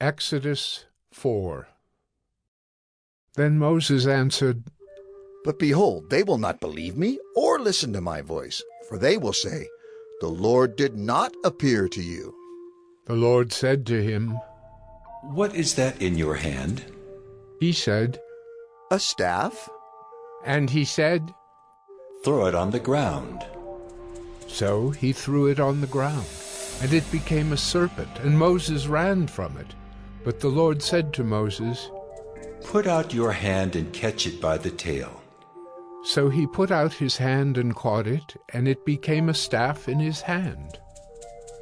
Exodus 4 Then Moses answered, But behold, they will not believe me or listen to my voice, for they will say, The Lord did not appear to you. The Lord said to him, What is that in your hand? He said, A staff? And he said, Throw it on the ground. So he threw it on the ground, and it became a serpent, and Moses ran from it. But the Lord said to Moses, Put out your hand and catch it by the tail. So he put out his hand and caught it, and it became a staff in his hand.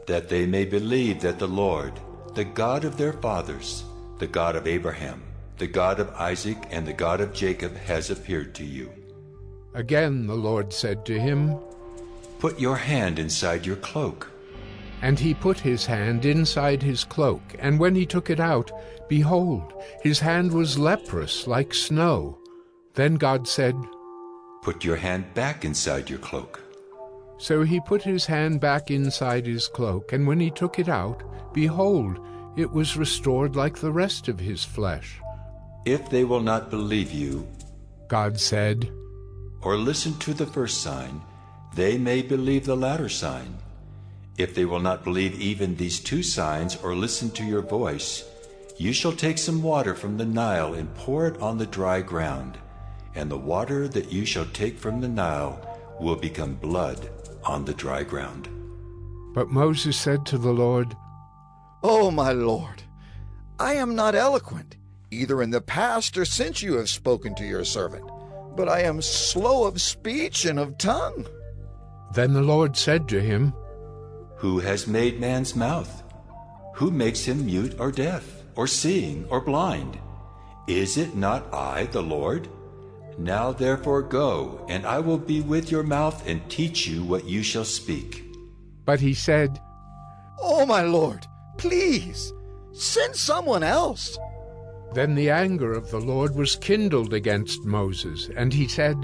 That they may believe that the Lord, the God of their fathers, the God of Abraham, the God of Isaac, and the God of Jacob, has appeared to you. Again the Lord said to him, Put your hand inside your cloak. And he put his hand inside his cloak, and when he took it out, behold, his hand was leprous like snow. Then God said, Put your hand back inside your cloak. So he put his hand back inside his cloak, and when he took it out, behold, it was restored like the rest of his flesh. If they will not believe you, God said, or listen to the first sign, they may believe the latter sign. If they will not believe even these two signs or listen to your voice, you shall take some water from the Nile and pour it on the dry ground, and the water that you shall take from the Nile will become blood on the dry ground. But Moses said to the Lord, Oh, my Lord, I am not eloquent, either in the past or since you have spoken to your servant, but I am slow of speech and of tongue. Then the Lord said to him, Who has made man's mouth? Who makes him mute or deaf, or seeing or blind? Is it not I, the Lord? Now therefore go, and I will be with your mouth and teach you what you shall speak. But he said, Oh, my Lord, please, send someone else. Then the anger of the Lord was kindled against Moses, and he said,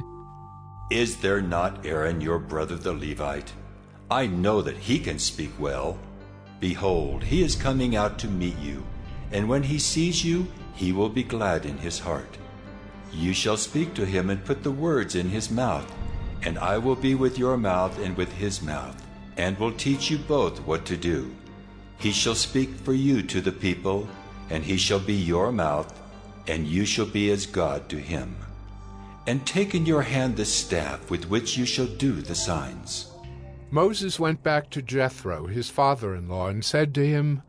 Is there not Aaron your brother the Levite? I know that he can speak well. Behold, he is coming out to meet you, and when he sees you, he will be glad in his heart. You shall speak to him and put the words in his mouth, and I will be with your mouth and with his mouth, and will teach you both what to do. He shall speak for you to the people, and he shall be your mouth, and you shall be as God to him. And take in your hand the staff with which you shall do the signs. Moses went back to Jethro, his father in law, and said to him,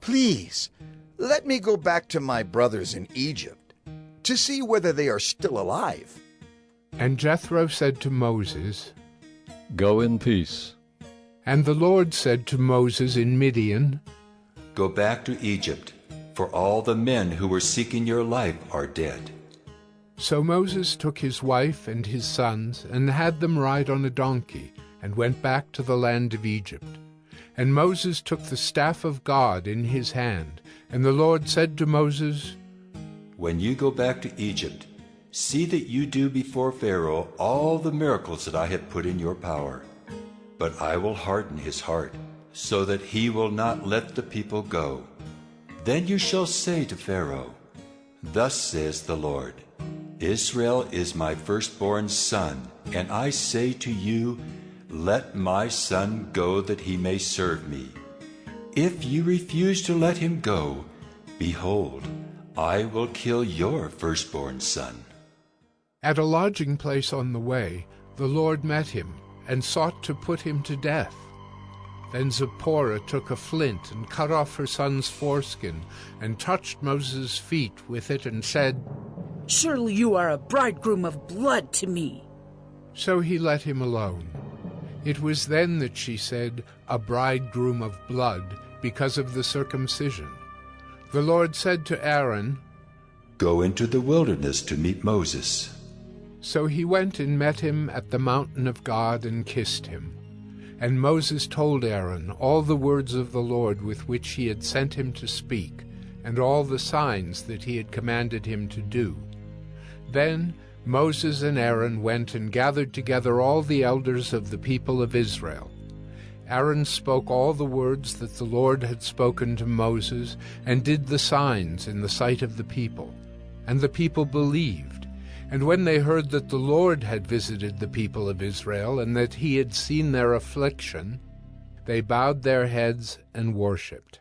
Please, let me go back to my brothers in Egypt to see whether they are still alive. And Jethro said to Moses, Go in peace. And the Lord said to Moses in Midian, Go back to Egypt, for all the men who were seeking your life are dead. So Moses took his wife and his sons, and had them ride on a donkey, and went back to the land of Egypt. And Moses took the staff of God in his hand, and the Lord said to Moses, When you go back to Egypt, see that you do before Pharaoh all the miracles that I have put in your power. But I will harden his heart, so that he will not let the people go. Then you shall say to Pharaoh, Thus says the Lord, Israel is my firstborn son, and I say to you, Let my son go that he may serve me. If you refuse to let him go, behold, I will kill your firstborn son. At a lodging place on the way, the Lord met him, and sought to put him to death. Then Zipporah took a flint and cut off her son's foreskin, and touched Moses' feet with it, and said, Surely you are a bridegroom of blood to me. So he let him alone. It was then that she said, A bridegroom of blood, because of the circumcision. The Lord said to Aaron, Go into the wilderness to meet Moses. So he went and met him at the mountain of God and kissed him. And Moses told Aaron all the words of the Lord with which he had sent him to speak, and all the signs that he had commanded him to do. Then Moses and Aaron went and gathered together all the elders of the people of Israel. Aaron spoke all the words that the Lord had spoken to Moses, and did the signs in the sight of the people. And the people believed. And when they heard that the Lord had visited the people of Israel, and that he had seen their affliction, they bowed their heads and worshipped.